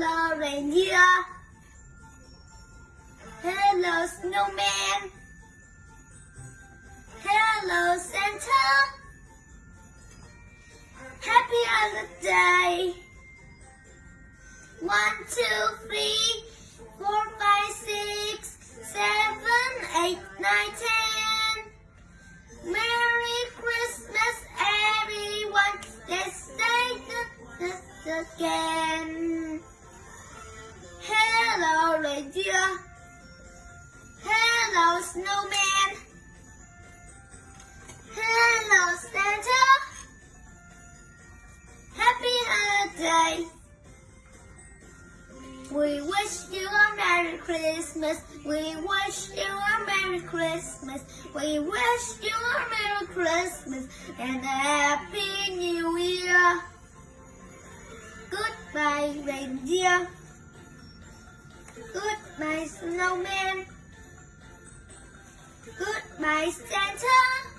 reindeer. Hello, snowman. Hello, Santa. Happy holiday. One, two, three, four, five, six, seven, eight, nine, ten. Merry Christmas, everyone. Let's say this again. Reindeer. Hello, snowman. Hello, Santa. Happy holiday. We wish you a Merry Christmas. We wish you a Merry Christmas. We wish you a Merry Christmas and a Happy New Year. Goodbye, reindeer. Goodbye, snowman. Goodbye, Santa.